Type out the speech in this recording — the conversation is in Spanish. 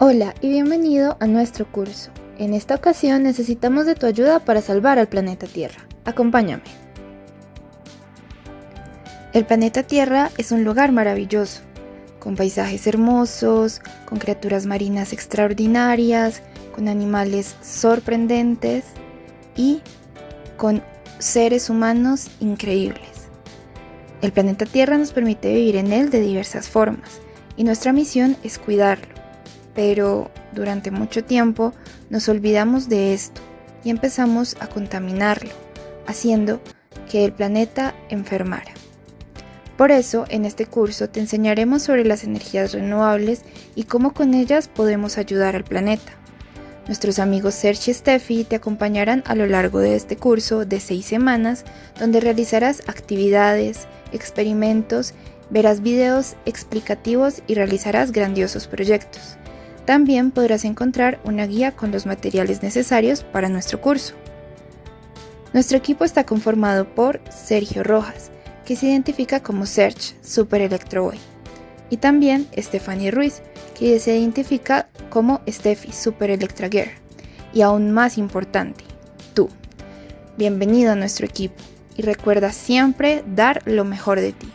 Hola y bienvenido a nuestro curso. En esta ocasión necesitamos de tu ayuda para salvar al planeta Tierra. Acompáñame. El planeta Tierra es un lugar maravilloso, con paisajes hermosos, con criaturas marinas extraordinarias, con animales sorprendentes y con seres humanos increíbles. El planeta Tierra nos permite vivir en él de diversas formas y nuestra misión es cuidarlo pero durante mucho tiempo nos olvidamos de esto y empezamos a contaminarlo, haciendo que el planeta enfermara. Por eso, en este curso te enseñaremos sobre las energías renovables y cómo con ellas podemos ayudar al planeta. Nuestros amigos Serge y Steffi te acompañarán a lo largo de este curso de seis semanas, donde realizarás actividades, experimentos, verás videos explicativos y realizarás grandiosos proyectos. También podrás encontrar una guía con los materiales necesarios para nuestro curso. Nuestro equipo está conformado por Sergio Rojas, que se identifica como Search Super Electro Boy, y también Stephanie Ruiz, que se identifica como Steffi Super Electra Girl, y aún más importante, tú. Bienvenido a nuestro equipo y recuerda siempre dar lo mejor de ti.